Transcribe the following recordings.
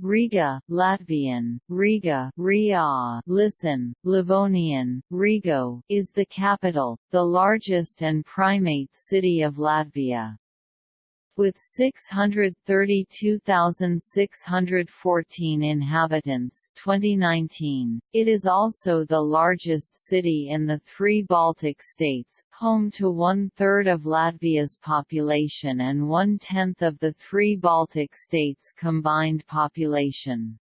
Riga, Latvian, Riga, Ria, listen, Livonian, Rigo, is the capital, the largest and primate city of Latvia. With 632,614 inhabitants 2019, it is also the largest city in the three Baltic states, home to one-third of Latvia's population and one-tenth of the three Baltic states' combined population.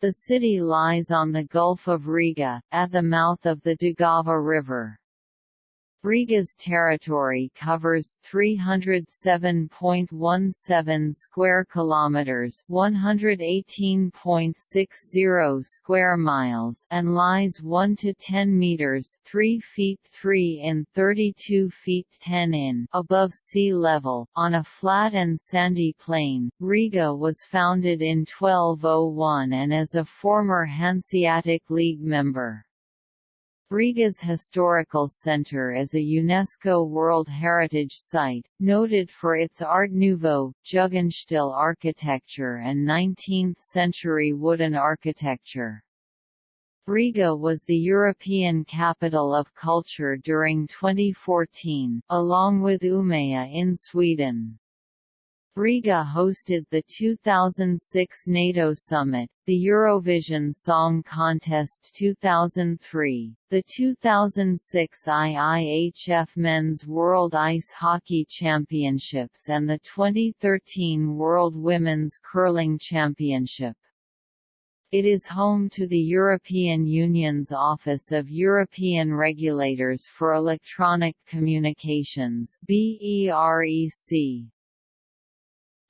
The city lies on the Gulf of Riga, at the mouth of the Daugava River. Riga's territory covers 307.17 square kilometers, 118.60 square miles, and lies 1 to 10 meters, 3 feet 3 in 32 feet 10 in above sea level on a flat and sandy plain. Riga was founded in 1201 and is a former Hanseatic League member. Riga's historical center is a UNESCO World Heritage Site, noted for its Art Nouveau, Jugendstil architecture and 19th-century wooden architecture. Riga was the European Capital of Culture during 2014, along with Umeå in Sweden. Riga hosted the 2006 NATO Summit, the Eurovision Song Contest 2003, the 2006 IIHF Men's World Ice Hockey Championships and the 2013 World Women's Curling Championship. It is home to the European Union's Office of European Regulators for Electronic Communications BEREC.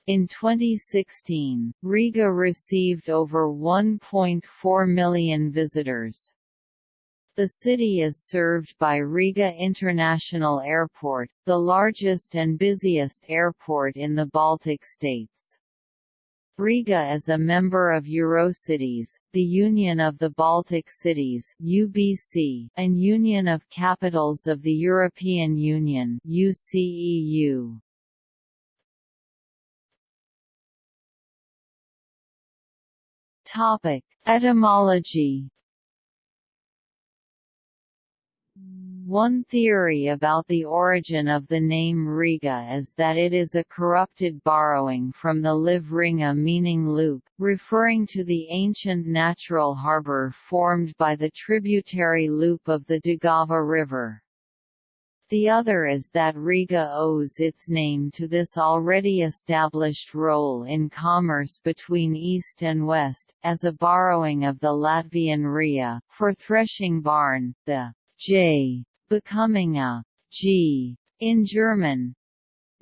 In 2016, Riga received over 1.4 million visitors. The city is served by Riga International Airport, the largest and busiest airport in the Baltic states. Riga is a member of Eurocities, the Union of the Baltic Cities (UBC), and Union of Capitals of the European Union (UCEU). Topic: Etymology. One theory about the origin of the name Riga is that it is a corrupted borrowing from the Liv ringa meaning loop, referring to the ancient natural harbour formed by the tributary loop of the Daugava River. The other is that Riga owes its name to this already established role in commerce between East and West, as a borrowing of the Latvian rija, for threshing barn, the j becoming a g in German,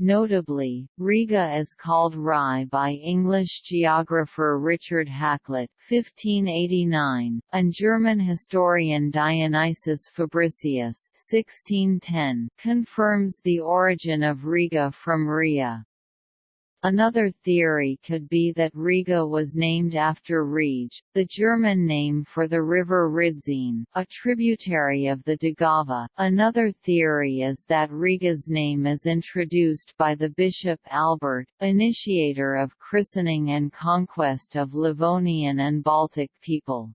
Notably, Riga is called Rye by English geographer Richard Hakluyt (1589) and German historian Dionysius Fabricius (1610) confirms the origin of Riga from Ria. Another theory could be that Riga was named after Rege, the German name for the river Rīdzene, a tributary of the Daugava. Another theory is that Riga's name is introduced by the bishop Albert, initiator of christening and conquest of Livonian and Baltic people.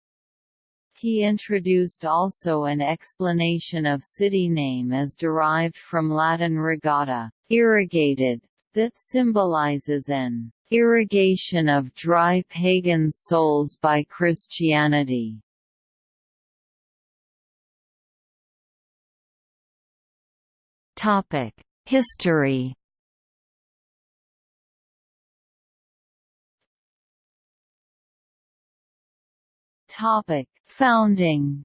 He introduced also an explanation of city name as derived from Latin rigata, irrigated, that symbolizes an irrigation of dry pagan souls by Christianity. History. Topic: Founding.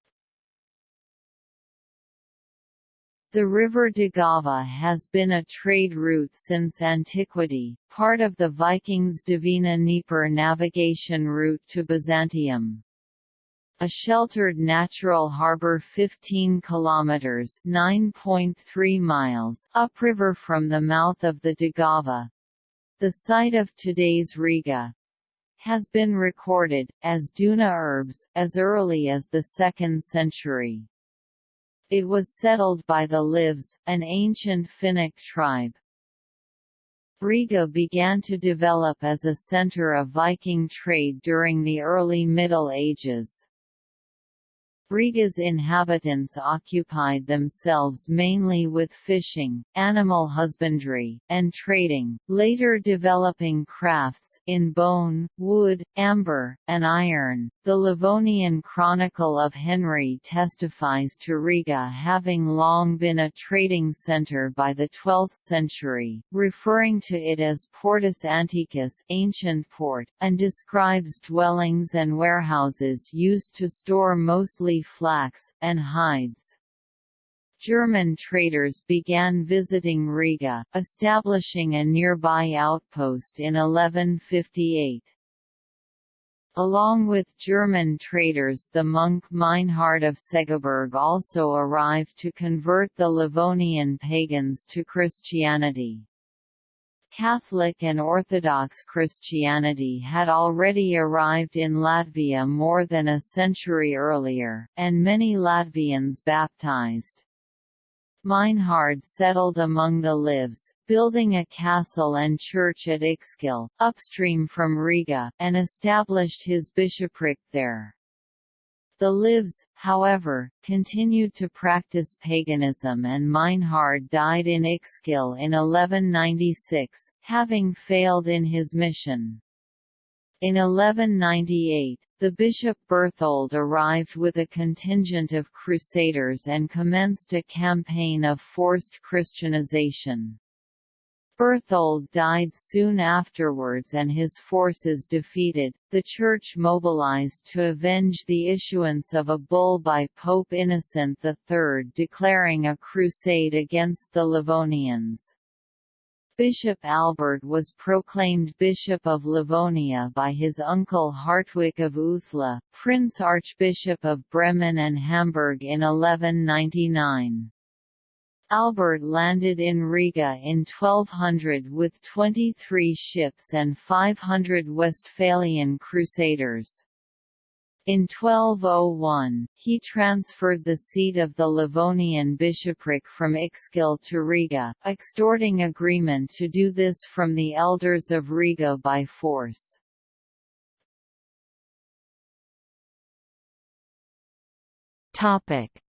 The river Daugava has been a trade route since antiquity, part of the Vikings' Dvina Dnieper navigation route to Byzantium. A sheltered natural harbor 15 kilometers (9.3 miles) upriver from the mouth of the Daugava, the site of today's Riga, has been recorded, as Duna Urbs, as early as the 2nd century. It was settled by the Livs, an ancient Finnic tribe. Riga began to develop as a center of Viking trade during the early Middle Ages. Riga's inhabitants occupied themselves mainly with fishing, animal husbandry, and trading, later developing crafts in bone, wood, amber, and iron. The Livonian Chronicle of Henry testifies to Riga having long been a trading centre by the 12th century, referring to it as Portus Antiquus ancient port, and describes dwellings and warehouses used to store mostly flax, and hides. German traders began visiting Riga, establishing a nearby outpost in 1158. Along with German traders the monk Meinhard of Segeberg also arrived to convert the Livonian pagans to Christianity. Catholic and Orthodox Christianity had already arrived in Latvia more than a century earlier, and many Latvians baptized. Meinhard settled among the Livs, building a castle and church at Ikšķile, upstream from Riga, and established his bishopric there. The Livs, however, continued to practice paganism and Meinhard died in Ikšķile in 1196, having failed in his mission. In 1198, the bishop Berthold arrived with a contingent of crusaders and commenced a campaign of forced Christianization. Berthold died soon afterwards and his forces defeated, the Church mobilized to avenge the issuance of a bull by Pope Innocent III declaring a crusade against the Livonians. Bishop Albert was proclaimed Bishop of Livonia by his uncle Hartwig of Uthla, Prince Archbishop of Bremen and Hamburg in 1199. Albert landed in Riga in 1200 with 23 ships and 500 Westphalian crusaders. In 1201, he transferred the seat of the Livonian bishopric from Ikšķile to Riga, extorting agreement to do this from the elders of Riga by force.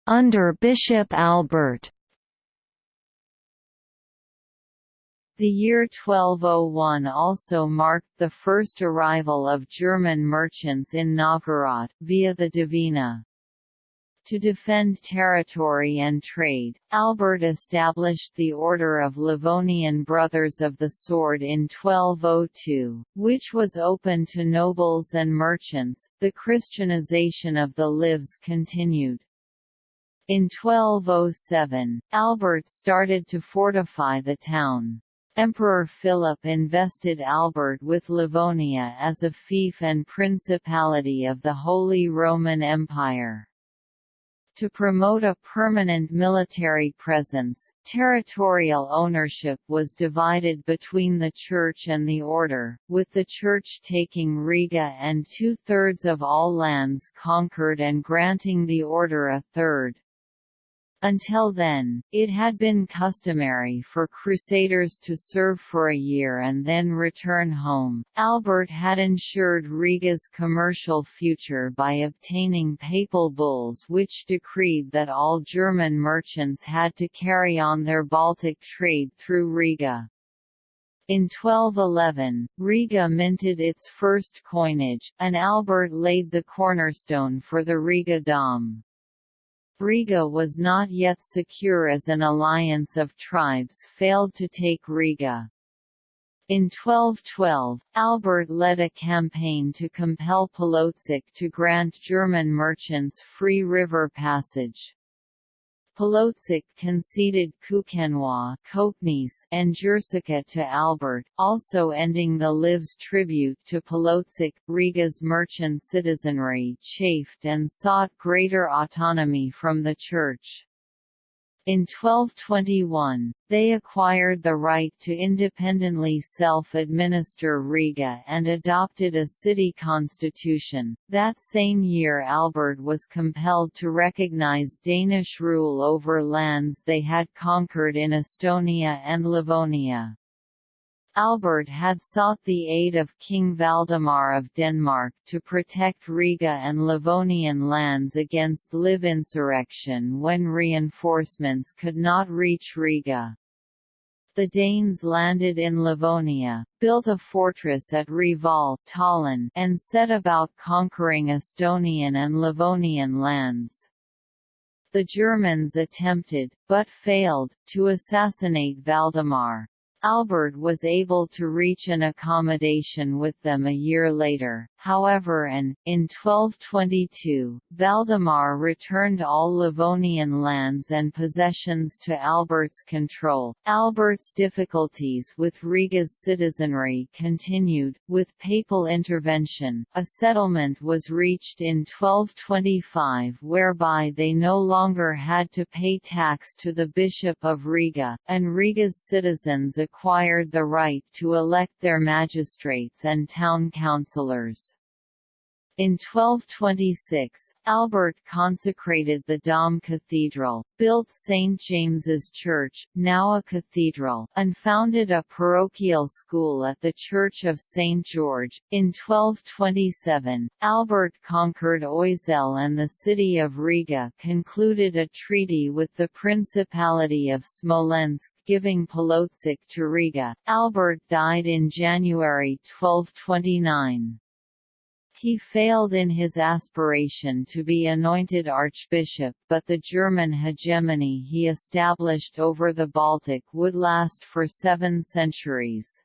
Under Bishop Albert The year 1201 also marked the first arrival of German merchants in Novgorod, via the Dvina. To defend territory and trade, Albert established the Order of Livonian Brothers of the Sword in 1202, which was open to nobles and merchants. The Christianization of the Livs continued. In 1207, Albert started to fortify the town. Emperor Philip invested Albert with Livonia as a fief and principality of the Holy Roman Empire. To promote a permanent military presence, territorial ownership was divided between the Church and the Order, with the Church taking Riga and two-thirds of all lands conquered and granting the Order a third. Until then, it had been customary for crusaders to serve for a year and then return home. Albert had ensured Riga's commercial future by obtaining papal bulls which decreed that all German merchants had to carry on their Baltic trade through Riga. In 1211, Riga minted its first coinage, and Albert laid the cornerstone for the Riga Dom. Riga was not yet secure as an alliance of tribes failed to take Riga. In 1212, Albert led a campaign to compel Polotsk to grant German merchants free river passage. Polotsk conceded Kukenois and Jersica to Albert, also ending the Livs tribute to Polotsk. Riga's merchant citizenry chafed and sought greater autonomy from the Church. In 1221, they acquired the right to independently self-administer Riga and adopted a city constitution. That same year Albert was compelled to recognize Danish rule over lands they had conquered in Estonia and Livonia. Albert had sought the aid of King Valdemar of Denmark to protect Riga and Livonian lands against Liv insurrection when reinforcements could not reach Riga. The Danes landed in Livonia, built a fortress at Reval Tallinn, and set about conquering Estonian and Livonian lands. The Germans attempted, but failed, to assassinate Valdemar. Albert was able to reach an accommodation with them a year later, however and, in 1222, Valdemar returned all Livonian lands and possessions to Albert's control. Albert's difficulties with Riga's citizenry continued. With papal intervention, a settlement was reached in 1225 whereby they no longer had to pay tax to the Bishop of Riga, and Riga's citizens acquired the right to elect their magistrates and town councillors. In 1226, Albert consecrated the Dom Cathedral, built St. James's Church, now a cathedral, and founded a parochial school at the Church of St. George. In 1227, Albert conquered Oesel and the city of Riga concluded a treaty with the Principality of Smolensk giving Polotsk to Riga. Albert died in January 1229. He failed in his aspiration to be anointed archbishop but the German hegemony he established over the Baltic would last for seven centuries.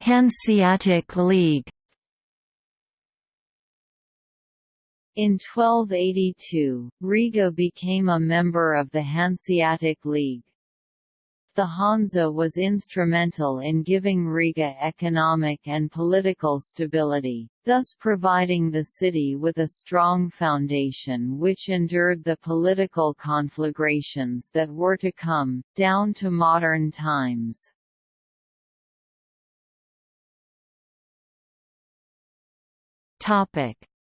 Hanseatic League In 1282, Riga became a member of the Hanseatic League. The Hansa was instrumental in giving Riga economic and political stability, thus providing the city with a strong foundation which endured the political conflagrations that were to come, down to modern times.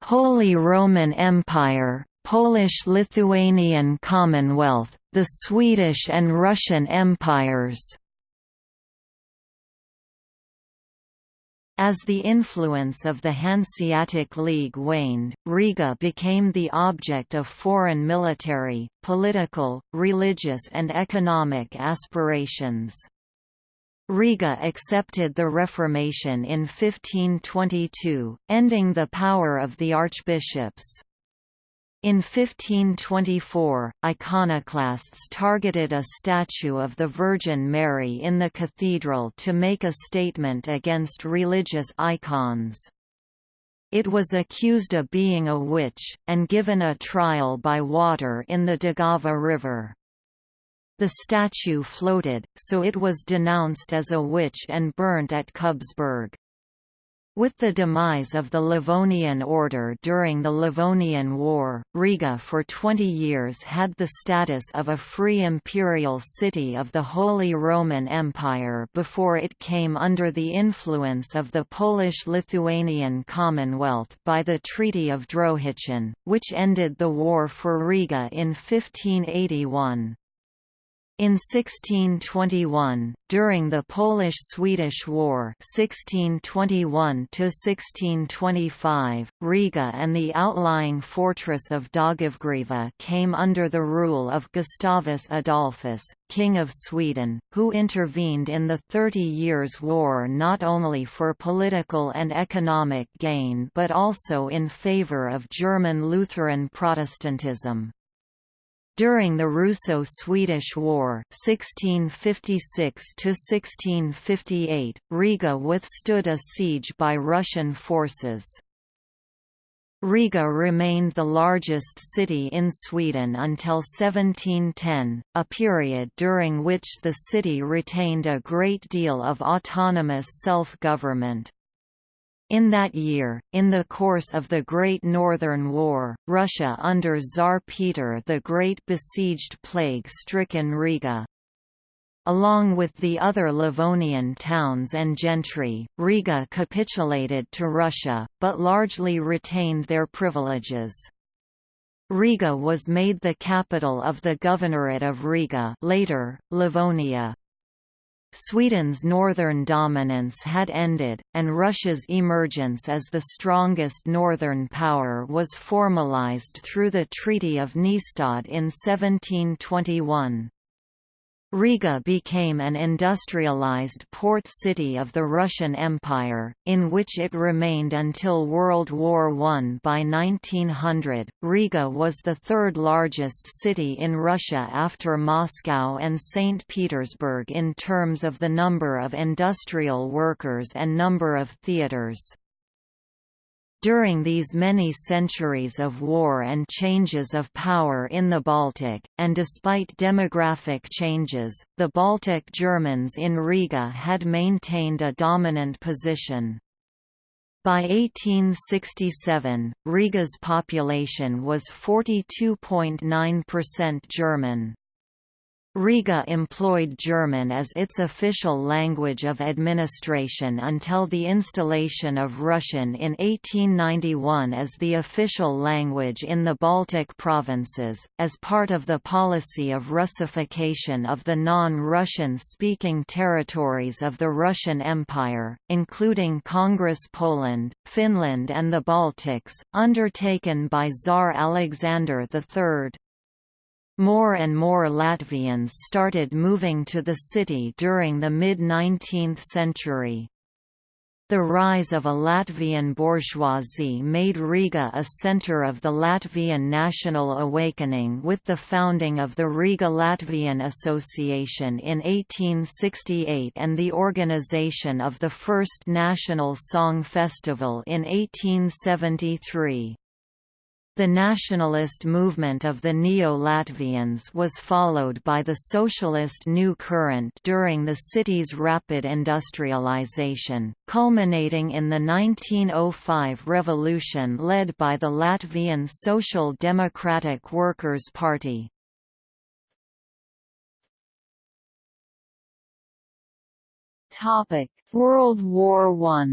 Holy Roman Empire, Polish-Lithuanian Commonwealth the Swedish and Russian empires As the influence of the Hanseatic League waned, Riga became the object of foreign military, political, religious and economic aspirations. Riga accepted the Reformation in 1522, ending the power of the archbishops. In 1524, iconoclasts targeted a statue of the Virgin Mary in the cathedral to make a statement against religious icons. It was accused of being a witch, and given a trial by water in the Daugava River. The statue floated, so it was denounced as a witch and burnt at Kubsberg. With the demise of the Livonian order during the Livonian War, Riga for 20 years had the status of a free imperial city of the Holy Roman Empire before it came under the influence of the Polish-Lithuanian Commonwealth by the Treaty of Drohiczyn, which ended the war for Riga in 1581. In 1621, during the Polish–Swedish War 1621–1625, Riga and the outlying fortress of Daugavgrīva came under the rule of Gustavus Adolphus, King of Sweden, who intervened in the Thirty Years' War not only for political and economic gain but also in favour of German Lutheran Protestantism. During the Russo-Swedish War (1656–1658), Riga withstood a siege by Russian forces. Riga remained the largest city in Sweden until 1710, a period during which the city retained a great deal of autonomous self-government. In that year, in the course of the Great Northern War, Russia under Tsar Peter the Great besieged plague-stricken Riga. Along with the other Livonian towns and gentry, Riga capitulated to Russia, but largely retained their privileges. Riga was made the capital of the Governorate of Riga later, Livonia. Sweden's northern dominance had ended, and Russia's emergence as the strongest northern power was formalized through the Treaty of Nystad in 1721. Riga became an industrialized port city of the Russian Empire, in which it remained until World War I. By 1900, Riga was the third largest city in Russia after Moscow and St. Petersburg in terms of the number of industrial workers and number of theaters. During these many centuries of war and changes of power in the Baltic, and despite demographic changes, the Baltic Germans in Riga had maintained a dominant position. By 1867, Riga's population was 42.9% German. Riga employed German as its official language of administration until the installation of Russian in 1891 as the official language in the Baltic provinces, as part of the policy of Russification of the non-Russian speaking territories of the Russian Empire, including Congress Poland, Finland and the Baltics, undertaken by Tsar Alexander III. More and more Latvians started moving to the city during the mid-19th century. The rise of a Latvian bourgeoisie made Riga a center of the Latvian national awakening with the founding of the Riga Latvian Association in 1868 and the organization of the first National Song Festival in 1873. The nationalist movement of the Neo-Latvians was followed by the socialist New Current during the city's rapid industrialization, culminating in the 1905 revolution led by the Latvian Social Democratic Workers' Party. World War I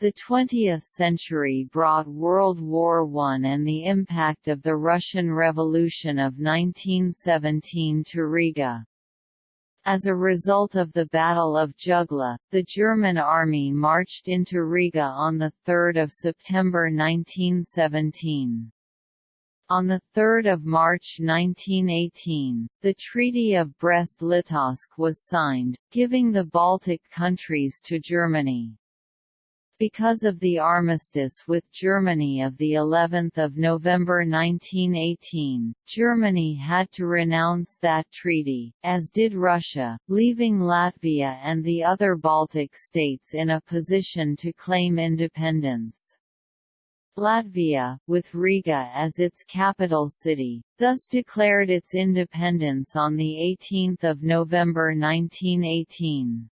The 20th century brought World War I and the impact of the Russian Revolution of 1917 to Riga. As a result of the Battle of Jugla, the German army marched into Riga on 3 September 1917. On 3 March 1918, the Treaty of Brest-Litovsk was signed, giving the Baltic countries to Germany. Because of the armistice with Germany of the 11th of November 1918, Germany had to renounce that treaty, as did Russia, leaving Latvia and the other Baltic states in a position to claim independence. Latvia, with Riga as its capital city, thus declared its independence on 18 November 1918.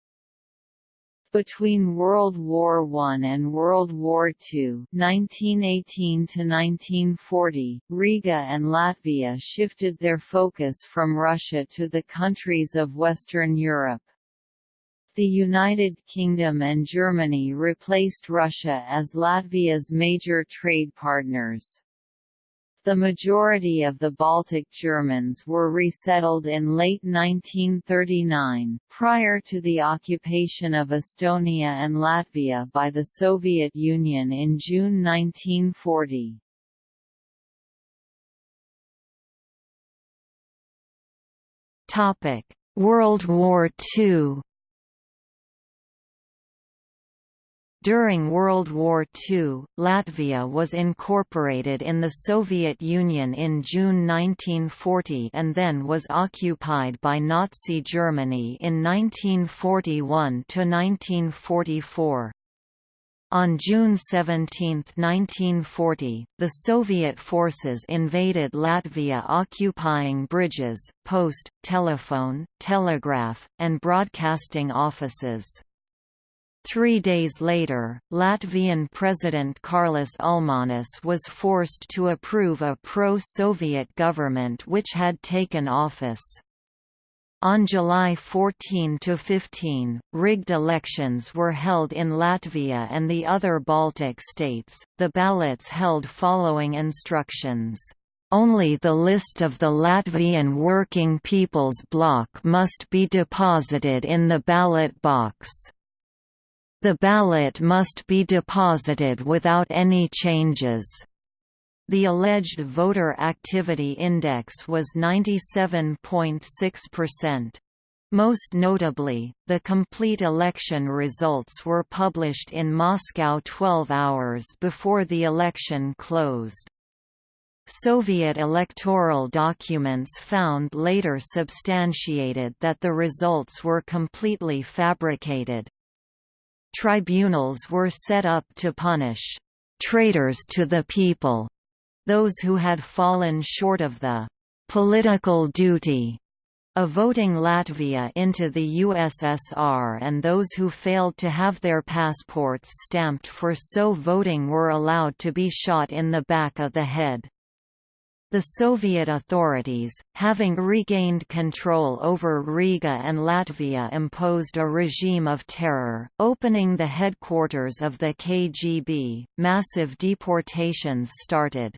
Between World War I and World War II 1918–1940, Riga and Latvia shifted their focus from Russia to the countries of Western Europe. The United Kingdom and Germany replaced Russia as Latvia's major trade partners. The majority of the Baltic Germans were resettled in late 1939, prior to the occupation of Estonia and Latvia by the Soviet Union in June 1940. World War II During World War II, Latvia was incorporated in the Soviet Union in June 1940 and then was occupied by Nazi Germany in 1941–1944. On June 17, 1940, the Soviet forces invaded Latvia occupying bridges, post, telephone, telegraph, and broadcasting offices. Three days later, Latvian President Kārlis Ulmanis was forced to approve a pro-Soviet government which had taken office. On July 14–15, rigged elections were held in Latvia and the other Baltic states, the ballots held following instructions. Only the list of the Latvian Working People's Bloc must be deposited in the ballot box. The ballot must be deposited without any changes. The alleged voter activity index was 97.6%. Most notably, the complete election results were published in Moscow 12 hours before the election closed. Soviet electoral documents found later substantiated that the results were completely fabricated. Tribunals were set up to punish traitors to the people those who had fallen short of the political duty of voting Latvia into the USSR and those who failed to have their passports stamped for so voting were allowed to be shot in the back of the head. The Soviet authorities, having regained control over Riga and Latvia imposed a regime of terror, opening the headquarters of the KGB, massive deportations started.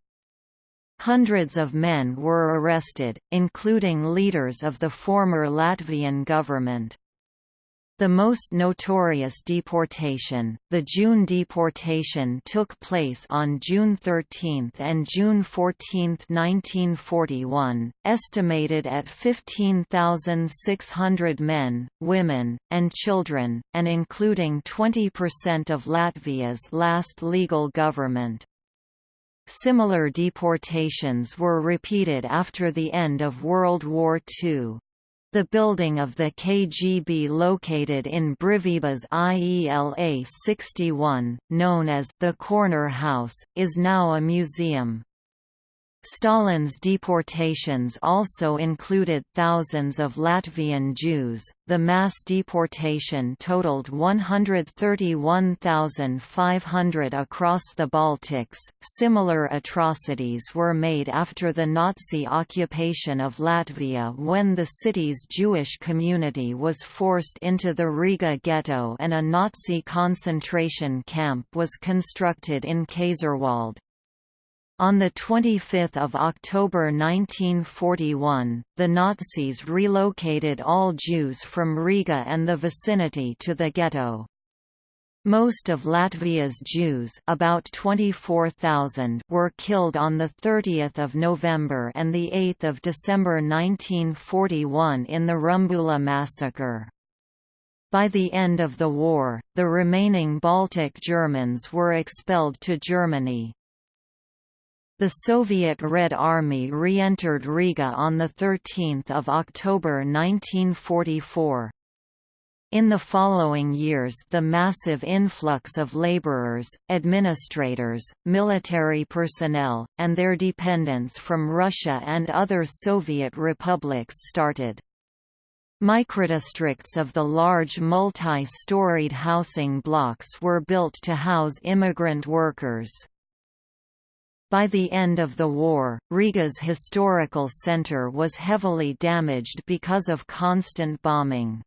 Hundreds of men were arrested, including leaders of the former Latvian government. The most notorious deportation, the June deportation took place on June 13 and June 14, 1941, estimated at 15,600 men, women, and children, and including 20% of Latvia's last legal government. Similar deportations were repeated after the end of World War II. The building of the KGB located in Brīvības IELA 61, known as the Corner House, is now a museum. Stalin's deportations also included thousands of Latvian Jews. The mass deportation totaled 131,500 across the Baltics. Similar atrocities were made after the Nazi occupation of Latvia when the city's Jewish community was forced into the Riga ghetto and a Nazi concentration camp was constructed in Kaiserwald. On 25 October 1941, the Nazis relocated all Jews from Riga and the vicinity to the ghetto. Most of Latvia's Jews about 24,000 were killed on 30 November and 8 December 1941 in the Rumbula massacre. By the end of the war, the remaining Baltic Germans were expelled to Germany. The Soviet Red Army re-entered Riga on 13 October 1944. In the following years the massive influx of laborers, administrators, military personnel, and their dependents from Russia and other Soviet republics started. Microdistricts of the large multi-storied housing blocks were built to house immigrant workers. By the end of the war, Riga's historical center was heavily damaged because of constant bombing.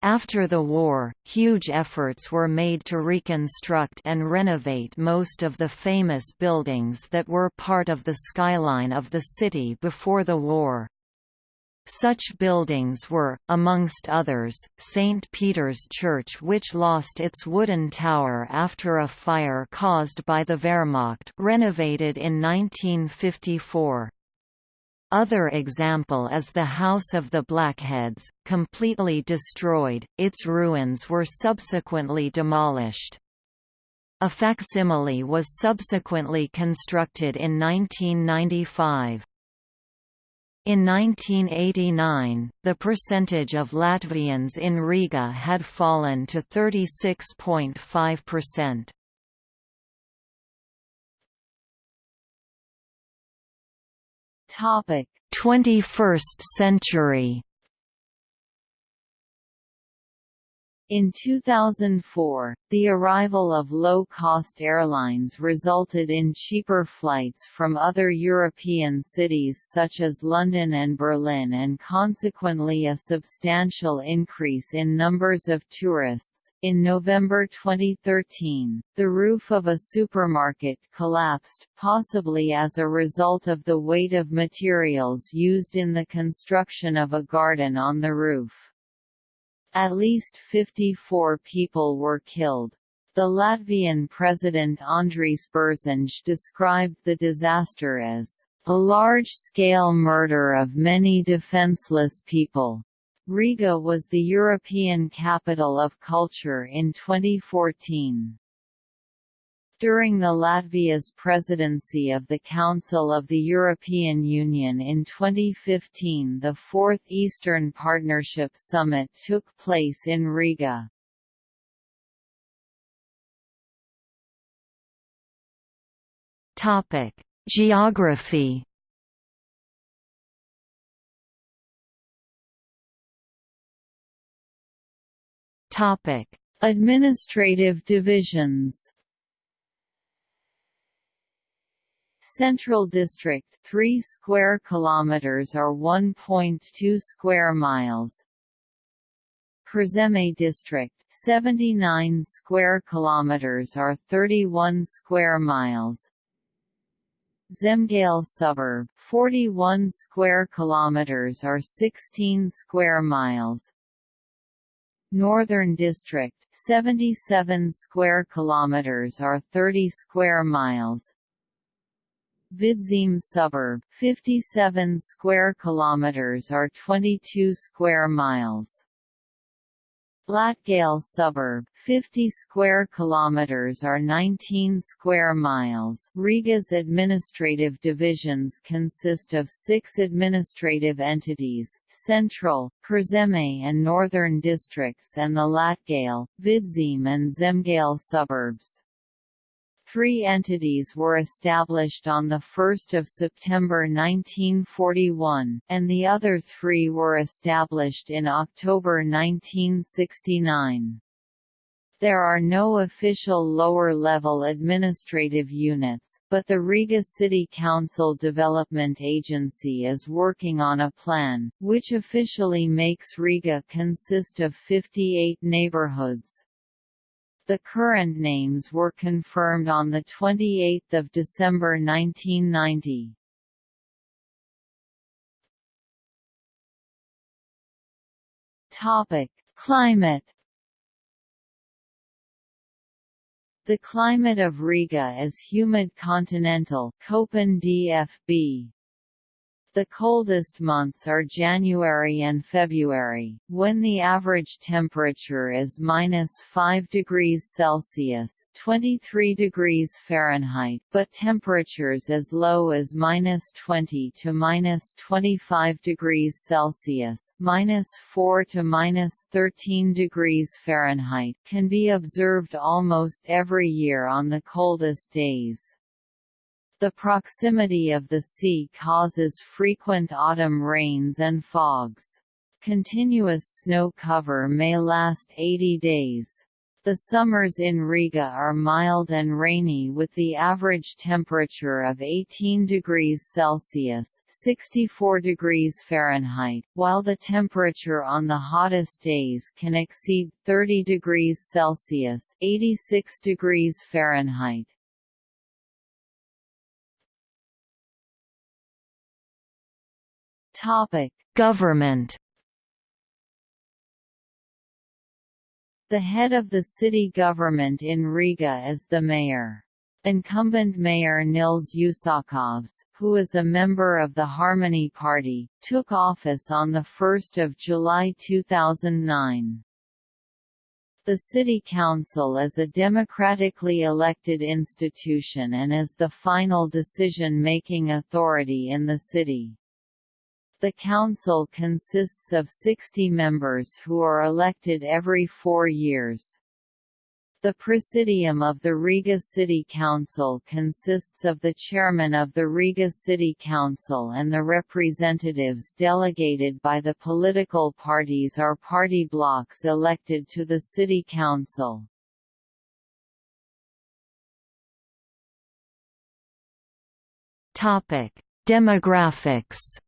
After the war, huge efforts were made to reconstruct and renovate most of the famous buildings that were part of the skyline of the city before the war. Such buildings were, amongst others, St. Peter's Church which lost its wooden tower after a fire caused by the Wehrmacht renovated in 1954. Other example is the House of the Blackheads, completely destroyed, its ruins were subsequently demolished. A facsimile was subsequently constructed in 1995. In 1989, the percentage of Latvians in Riga had fallen to 36.5%. Topic: 21st century. In 2004, the arrival of low-cost airlines resulted in cheaper flights from other European cities such as London and Berlin and consequently a substantial increase in numbers of tourists. In November 2013, the roof of a supermarket collapsed, possibly as a result of the weight of materials used in the construction of a garden on the roof. At least 54 people were killed. The Latvian president Andris Bērziņš described the disaster as a large-scale murder of many defenseless people. Riga was the European capital of culture in 2014. During the Latvia's presidency of the Council of the European Union in 2015 the Fourth Eastern Partnership Summit took place in Riga. Geography Administrative divisions Central District 3 square kilometers or 1.2 square miles. Kurzeme District 79 square kilometers or 31 square miles. Zemgale Suburb 41 square kilometers or 16 square miles. Northern District 77 square kilometers or 30 square miles Vidzeme suburb, 57 square kilometers or 22 square miles. Latgale suburb, 50 square kilometers or 19 square miles. Riga's administrative divisions consist of 6 administrative entities: Central, Kurzeme and Northern districts and the Latgale, Vidzeme and Zemgale suburbs. Three entities were established on 1 September 1941, and the other three were established in October 1969. There are no official lower-level administrative units, but the Riga City Council Development Agency is working on a plan, which officially makes Riga consist of 58 neighborhoods. The current names were confirmed on 28 December 1990. Topic: Climate. The climate of Riga is humid continental Köppen DFB. The coldest months are January and February, when the average temperature is minus 5 degrees Celsius (23 degrees Fahrenheit), but temperatures as low as minus 20 to minus 25 degrees Celsius 4 to minus 13 degrees Fahrenheit) can be observed almost every year on the coldest days. The proximity of the sea causes frequent autumn rains and fogs. Continuous snow cover may last 80 days. The summers in Riga are mild and rainy with the average temperature of 18 degrees Celsius 64 degrees Fahrenheit, while the temperature on the hottest days can exceed 30 degrees Celsius 86 degrees Fahrenheit. Topic: Government. The head of the city government in Riga is the mayor. Incumbent Mayor Nils Usakovs, who is a member of the Harmony Party, took office on 1 July 2009. The City Council is a democratically elected institution and is the final decision-making authority in the city. The council consists of 60 members who are elected every four years. The Presidium of the Riga City Council consists of the chairman of the Riga City Council and the representatives delegated by the political parties or party blocs elected to the City Council. Demographics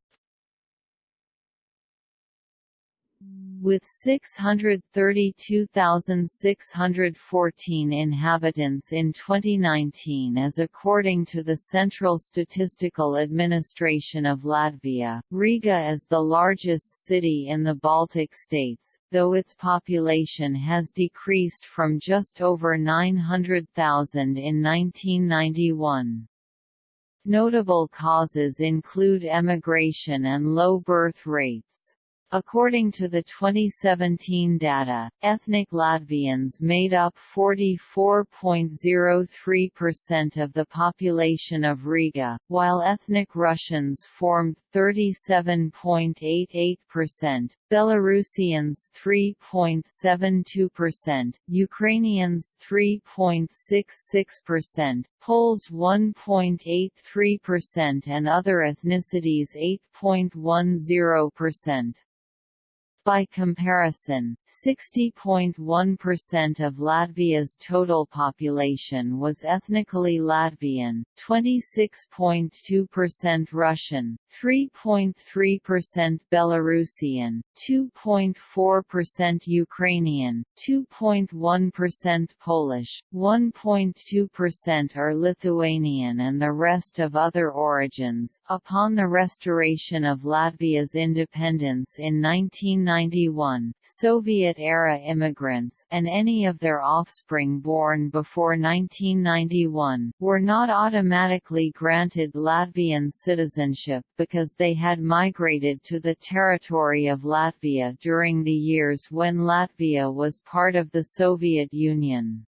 with 632,614 inhabitants in 2019 as according to the Central Statistical Administration of Latvia. Riga is the largest city in the Baltic states, though its population has decreased from just over 900,000 in 1991. Notable causes include emigration and low birth rates. According to the 2017 data, ethnic Latvians made up 44.03% of the population of Riga, while ethnic Russians formed 37.88%, Belarusians 3.72%, Ukrainians 3.66%, Poles 1.83% and other ethnicities 8.10%. By comparison, 60.1% of Latvia's total population was ethnically Latvian, 26.2% Russian, 3.3% Belarusian, 2.4% Ukrainian, 2.1% Polish, 1.2% are Lithuanian and the rest of other origins. Upon the restoration of Latvia's independence in 1990, 1991, Soviet-era immigrants and any of their offspring born before 1991, were not automatically granted Latvian citizenship because they had migrated to the territory of Latvia during the years when Latvia was part of the Soviet Union.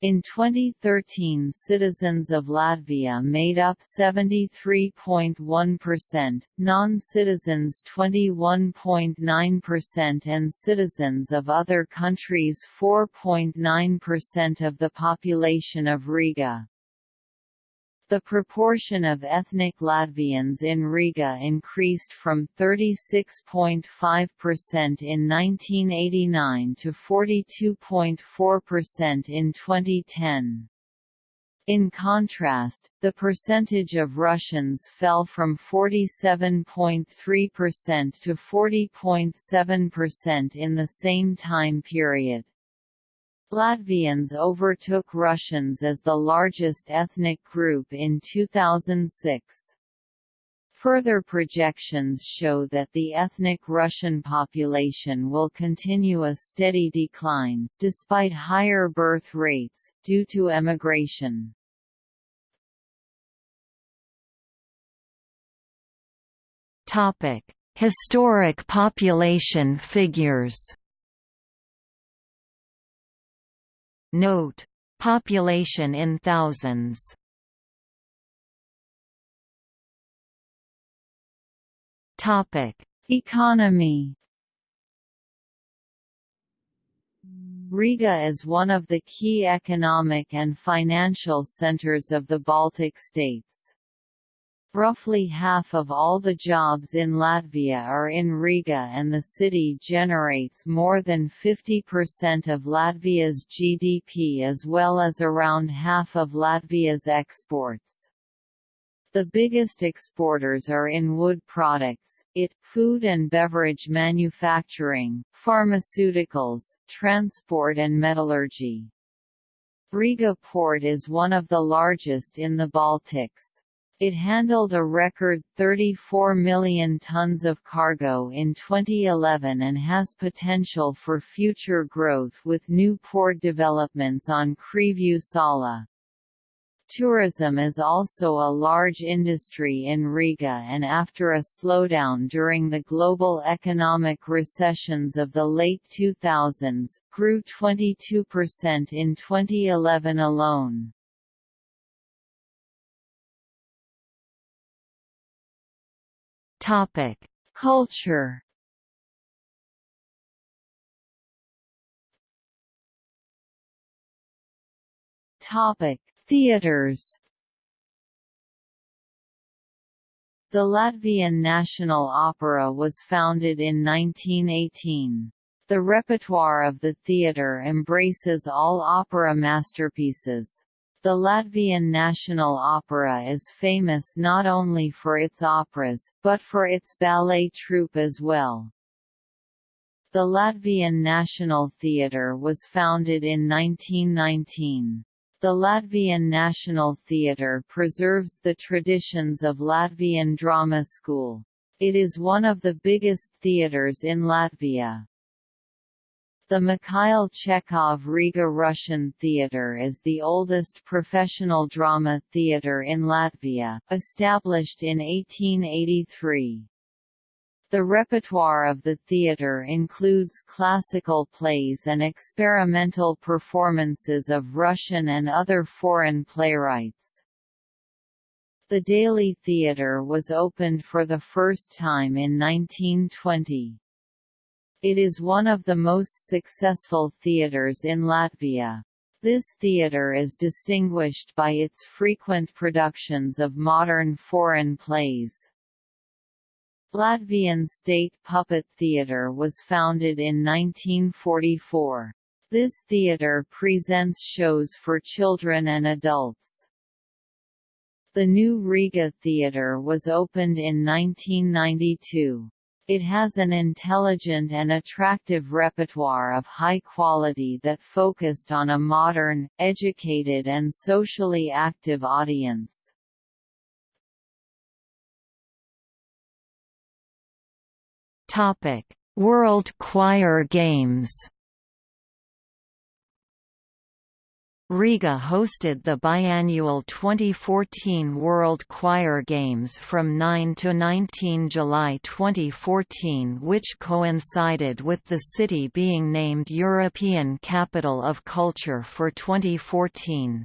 In 2013 citizens of Latvia made up 73.1%, non-citizens 21.9% and citizens of other countries 4.9% of the population of Riga. The proportion of ethnic Latvians in Riga increased from 36.5% in 1989 to 42.4% in 2010. In contrast, the percentage of Russians fell from 47.3% to 40.7% in the same time period. Latvians overtook Russians as the largest ethnic group in 2006. Further projections show that the ethnic Russian population will continue a steady decline, despite higher birth rates, due to emigration. Historic population figures Note: Population in thousands. Topic: Economy. Riga is one of the key economic and financial centers of the Baltic states. Roughly half of all the jobs in Latvia are in Riga and the city generates more than 50% of Latvia's GDP as well as around half of Latvia's exports. The biggest exporters are in wood products, IT, food and beverage manufacturing, pharmaceuticals, transport and metallurgy. Riga port is one of the largest in the Baltics. It handled a record 34 million tons of cargo in 2011 and has potential for future growth with new port developments on Krievju Sala. Tourism is also a large industry in Riga and after a slowdown during the global economic recessions of the late 2000s, grew 22% in 2011 alone. Topic: Culture. Topic: Theaters. The Latvian National Opera was founded in 1918. The repertoire of the theatre embraces all opera masterpieces. The Latvian National Opera is famous not only for its operas, but for its ballet troupe as well. The Latvian National Theatre was founded in 1919. The Latvian National Theatre preserves the traditions of Latvian drama school. It is one of the biggest theatres in Latvia. The Mikhail Chekhov Riga Russian Theatre is the oldest professional drama theatre in Latvia, established in 1883. The repertoire of the theatre includes classical plays and experimental performances of Russian and other foreign playwrights. The Dailes Theatre was opened for the first time in 1920. It is one of the most successful theatres in Latvia. This theatre is distinguished by its frequent productions of modern foreign plays. Latvian State Puppet Theatre was founded in 1944. This theatre presents shows for children and adults. The new Riga Theatre was opened in 1992. It has an intelligent and attractive repertoire of high quality that focused on a modern, educated and socially active audience. World Choir Games. Riga hosted the biannual 2014 World Choir Games from 9 to 19 July 2014 which coincided with the city being named European Capital of Culture for 2014.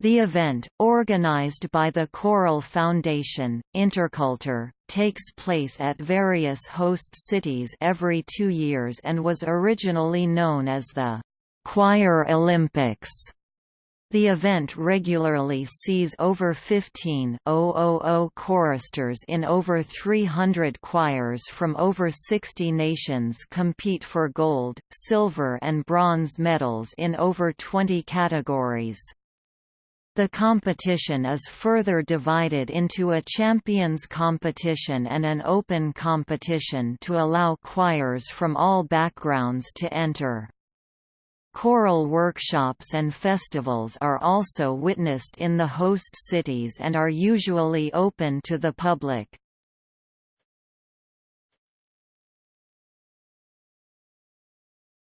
The event, organized by the Choral Foundation, Interkultur, takes place at various host cities every two years and was originally known as the Choir Olympics. The event regularly sees over 15,000 choristers in over 300 choirs from over 60 nations compete for gold, silver and bronze medals in over 20 categories. The competition is further divided into a champions competition and an open competition to allow choirs from all backgrounds to enter. Choral workshops and festivals are also witnessed in the host cities and are usually open to the public.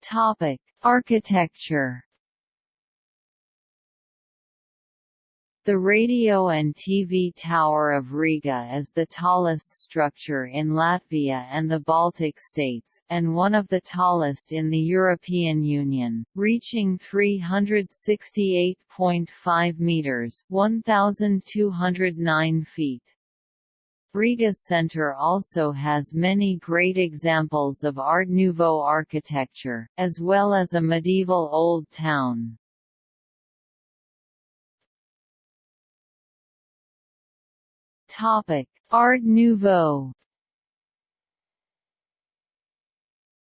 Topic: Architecture The radio and TV Tower of Riga is the tallest structure in Latvia and the Baltic states, and one of the tallest in the European Union, reaching 368.5 metres 1,209 feet. Riga Center also has many great examples of Art Nouveau architecture, as well as a medieval old town. Topic: Art Nouveau.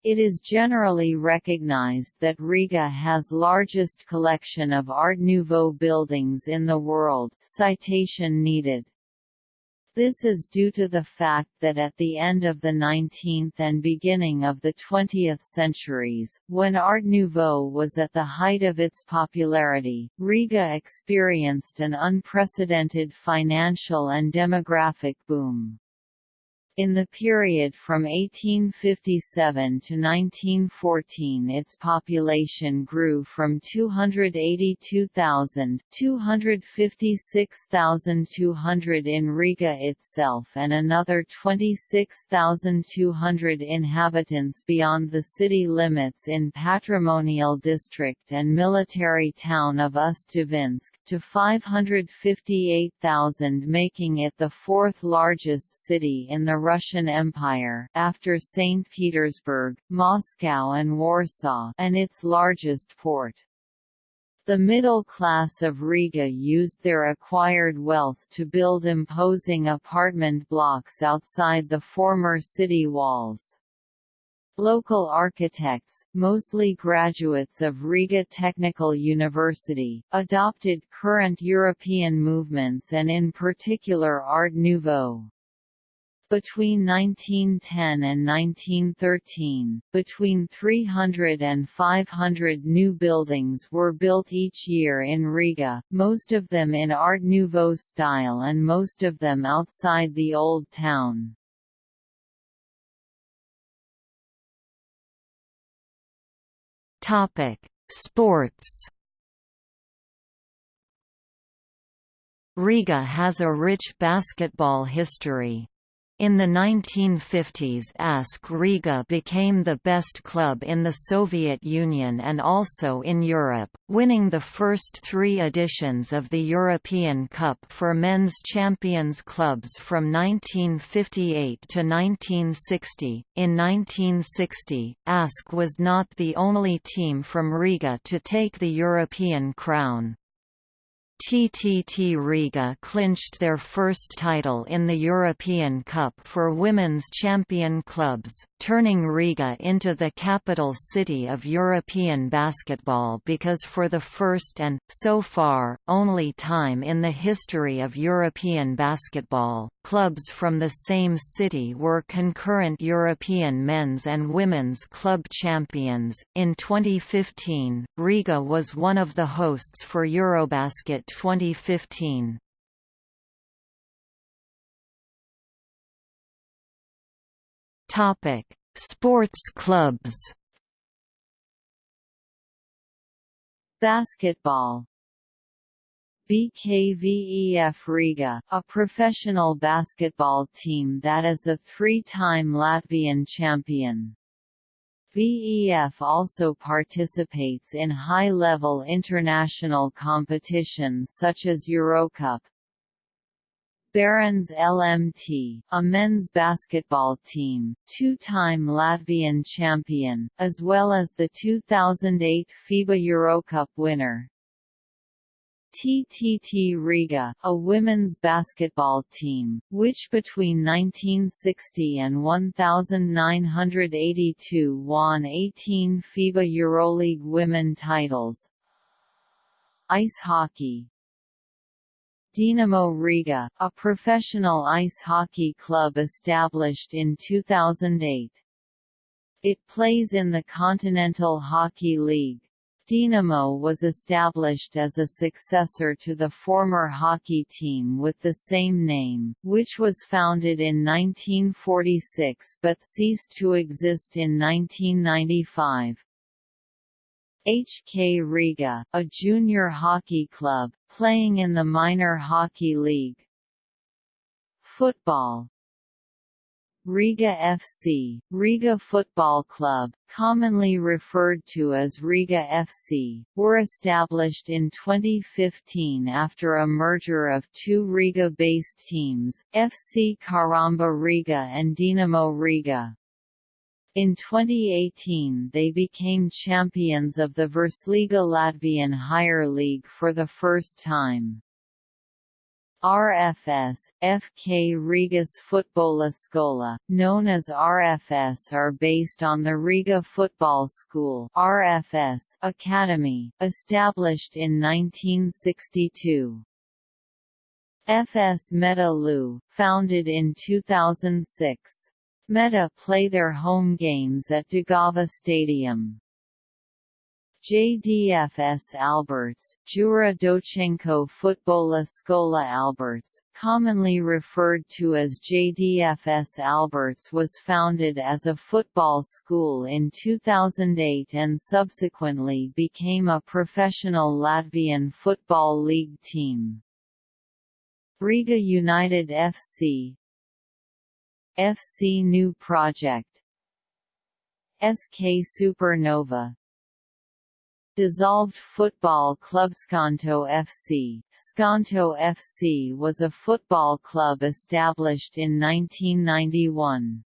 It is generally recognized that Riga has largest collection of Art Nouveau buildings in the world citation needed. This is due to the fact that at the end of the 19th and beginning of the 20th centuries, when Art Nouveau was at the height of its popularity, Riga experienced an unprecedented financial and demographic boom. In the period from 1857 to 1914 its population grew from 282,000 256,200 in Riga itself and another 26,200 inhabitants beyond the city limits in patrimonial district and military town of Ust-Dvinsk, to 558,000 making it the fourth largest city in the Russian Empire after St. Petersburg, Moscow and Warsaw and its largest port. The middle class of Riga used their acquired wealth to build imposing apartment blocks outside the former city walls. Local architects, mostly graduates of Riga Technical University, adopted current European movements and in particular Art Nouveau. Between 1910 and 1913, between 300 and 500 new buildings were built each year in Riga, most of them in Art Nouveau style and most of them outside the Old Town. Sports Riga has a rich basketball history. In the 1950s ASK Riga became the best club in the Soviet Union and also in Europe, winning the first three editions of the European Cup for men's champions clubs from 1958 to 1960. In 1960, ASK was not the only team from Riga to take the European crown. TTT Riga clinched their first title in the European Cup for women's champion clubs, turning Riga into the capital city of European basketball because for the first and, so far, only time in the history of European basketball, clubs from the same city were concurrent European men's and women's club champions. In 2015, Riga was one of the hosts for Eurobasket 2015. Topic: Sports clubs. Basketball BKVEF Riga, a professional basketball team that is a three-time Latvian champion. VEF also participates in high-level international competitions such as Eurocup, Barons LMT, a men's basketball team, two-time Latvian champion, as well as the 2008 FIBA Eurocup winner. TTT Riga, a women's basketball team, which between 1960 and 1982 won 18 FIBA EuroLeague women titles. Ice hockey Dinamo Riga, a professional ice hockey club established in 2008. It plays in the Continental Hockey League. Dinamo was established as a successor to the former hockey team with the same name, which was founded in 1946 but ceased to exist in 1995. HK Riga, a junior hockey club, playing in the minor hockey league. Football Riga FC, Riga Football Club, commonly referred to as Riga FC, were established in 2015 after a merger of two Riga-based teams, FC Caramba Riga and Dinamo Riga. In 2018 they became champions of the Virslīga Latvian Higher League for the first time. RFS, FK Rigas Futbola Skola, known as RFS are based on the Riga Football School RFS Academy, established in 1962. FS Meta Lu, founded in 2006. Meta play their home games at Daugava Stadium. JDFS Alberts, Jura Dochenko Futbola Skola Alberts, commonly referred to as JDFS Alberts was founded as a football school in 2008 and subsequently became a professional Latvian Football League team. Riga United FC FC New Project SK Supernova Dissolved football club Skonto FC Skonto FC was a football club established in 1991.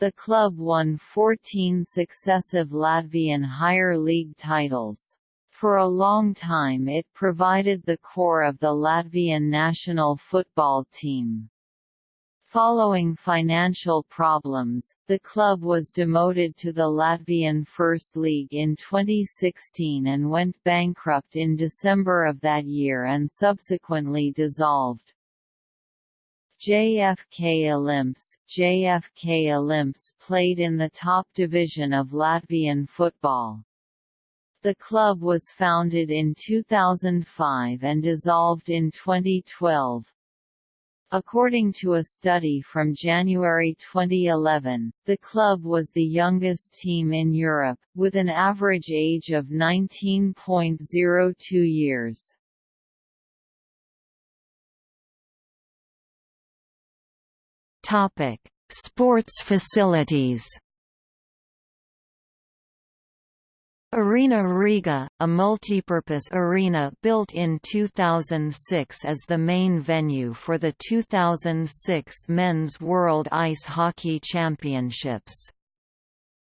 The club won 14 successive Latvian higher league titles. For a long time it provided the core of the Latvian national football team. Following financial problems, the club was demoted to the Latvian First League in 2016 and went bankrupt in December of that year and subsequently dissolved. JFK Olimps JFK Olimps played in the top division of Latvian football. The club was founded in 2005 and dissolved in 2012. According to a study from January 2011, the club was the youngest team in Europe, with an average age of 19.02 years. Sports facilities Arena Riga, a multipurpose arena built in 2006 as the main venue for the 2006 Men's World Ice Hockey Championships.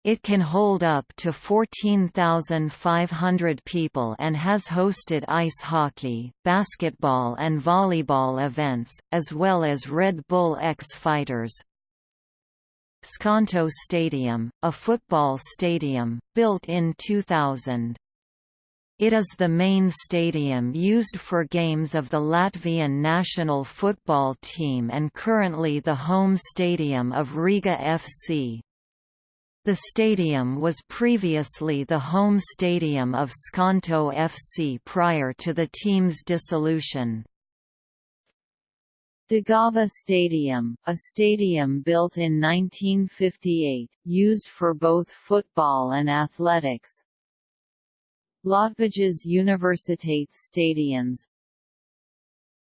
It can hold up to 14,500 people and has hosted ice hockey, basketball and volleyball events, as well as Red Bull X Fighters, Skonto Stadium, a football stadium, built in 2000. It is the main stadium used for games of the Latvian national football team and currently the home stadium of Riga FC. The stadium was previously the home stadium of Skonto FC prior to the team's dissolution. Daugava Stadium, a stadium built in 1958, used for both football and athletics. Latvijas Universitates Stadions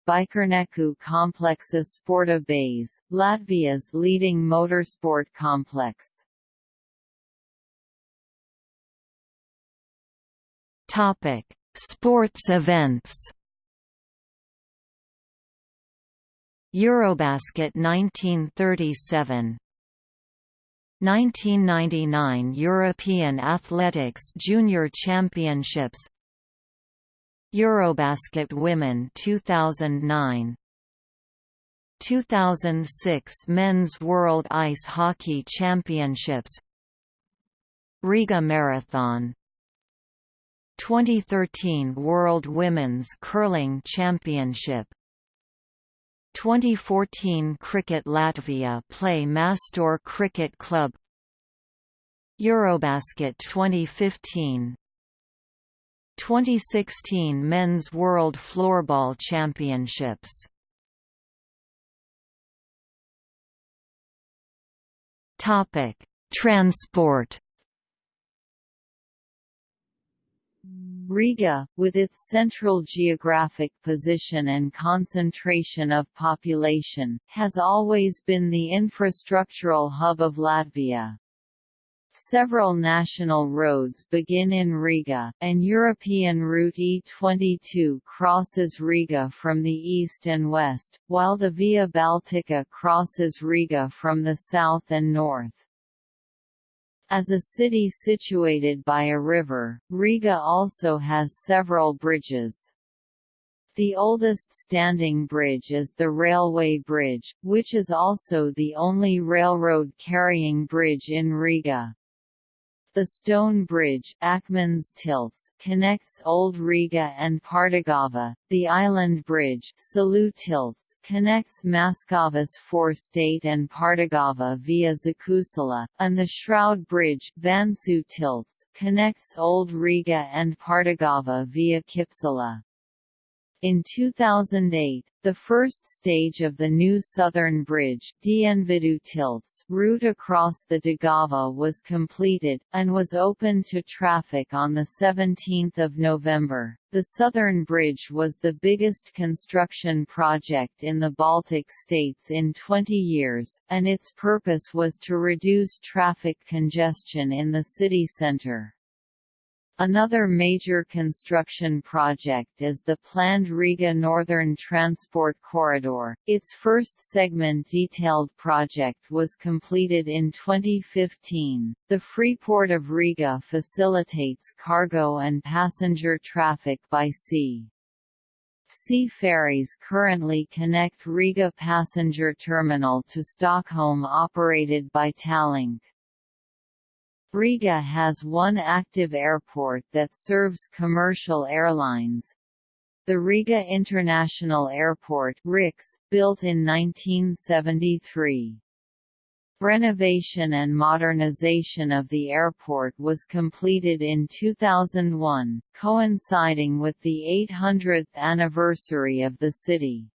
Bikerneku Kompleksa Sporta Base, Latvia's leading motorsport complex. Topic: Sports events. Eurobasket 1937 1999 European Athletics Junior Championships. Eurobasket Women 2009 2006 Men's World Ice Hockey Championships. Riga Marathon. 2013 World Women's Curling Championship 2014 Cricket Latvia play Mastor Cricket Club. Eurobasket 2015 2016 Men's World Floorball Championships. Topic: Transport Riga, with its central geographic position and concentration of population, has always been the infrastructural hub of Latvia. Several national roads begin in Riga, and European Route E22 crosses Riga from the east and west, while the Via Baltica crosses Riga from the south and north. As a city situated by a river, Riga also has several bridges. The oldest standing bridge is the Railway Bridge, which is also the only railroad carrying bridge in Riga. The stone bridge Akmens tilts connects Old Riga and Pārdaugava. The island bridge Salu tilts connects Maskavas Forštate and Pārdaugava via Zakusala, and the Shroud bridge Vansu tilts connects Old Riga and Pārdaugava via Kipsala. In 2008, the first stage of the new Southern Bridge tilts route across the Daugava was completed, and was opened to traffic on 17 November. The Southern Bridge was the biggest construction project in the Baltic states in 20 years, and its purpose was to reduce traffic congestion in the city centre. Another major construction project is the planned Riga Northern Transport Corridor. Its first segment detailed project was completed in 2015. The Freeport of Riga facilitates cargo and passenger traffic by sea. Sea ferries currently connect Riga passenger terminal to Stockholm operated by Tallink. Riga has one active airport that serves commercial airlines. The Riga International Airport RIX, built in 1973. Renovation and modernization of the airport was completed in 2001, coinciding with the 800th anniversary of the city.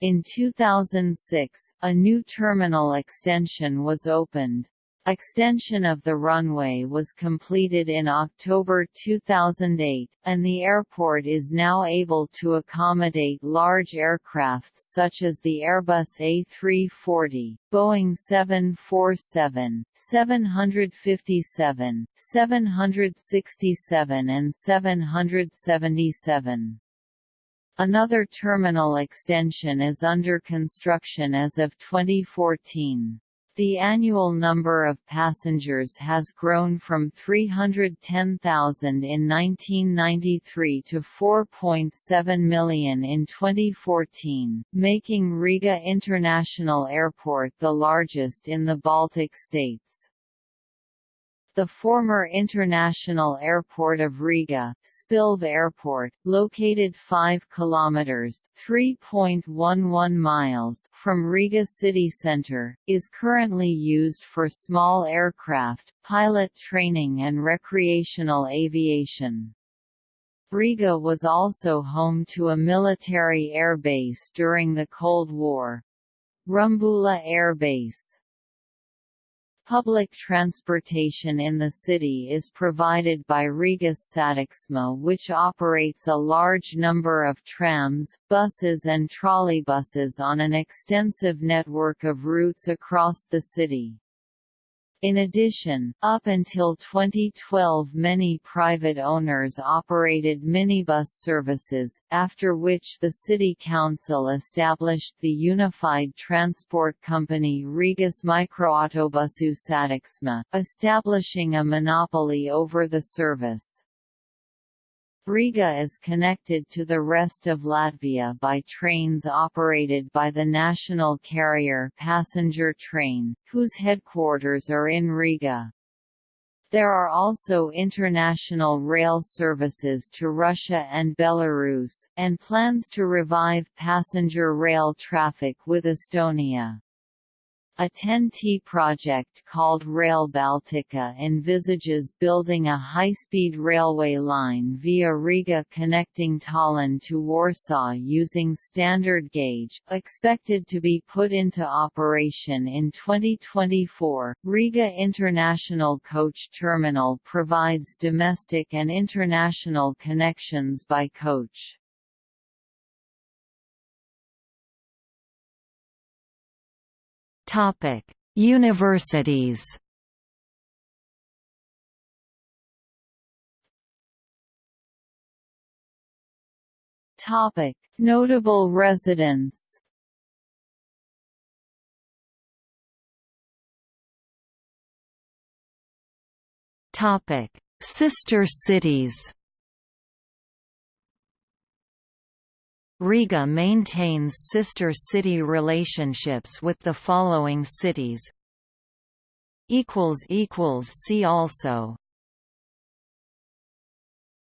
In 2006, a new terminal extension was opened. Extension of the runway was completed in October 2008, and the airport is now able to accommodate large aircraft such as the Airbus A340, Boeing 747, 757, 767 and 777. Another terminal extension is under construction as of 2014. The annual number of passengers has grown from 310,000 in 1993 to 4.7 million in 2014, making Riga International Airport the largest in the Baltic states the former International Airport of Riga, Spilve Airport, located 5 kilometers (3.11 miles) from Riga city center, is currently used for small aircraft, pilot training and recreational aviation. Riga was also home to a military air base during the Cold War. Rumbula Air Base Public transportation in the city is provided by Rigas Satiksme which operates a large number of trams, buses and trolleybuses on an extensive network of routes across the city. In addition, up until 2012 many private owners operated minibus services, after which the city council established the unified transport company Rigas Mikroautobusu Satiksme, establishing a monopoly over the service. Riga is connected to the rest of Latvia by trains operated by the national carrier passenger train, whose headquarters are in Riga. There are also international rail services to Russia and Belarus, and plans to revive passenger rail traffic with Estonia. A TEN-T project called Rail Baltica envisages building a high-speed railway line via Riga connecting Tallinn to Warsaw using standard gauge, expected to be put into operation in 2024. Riga International Coach Terminal provides domestic and international connections by coach. Topic: Universities. Topic: Notable residents. Topic: Sister cities. Riga maintains sister city relationships with the following cities. See also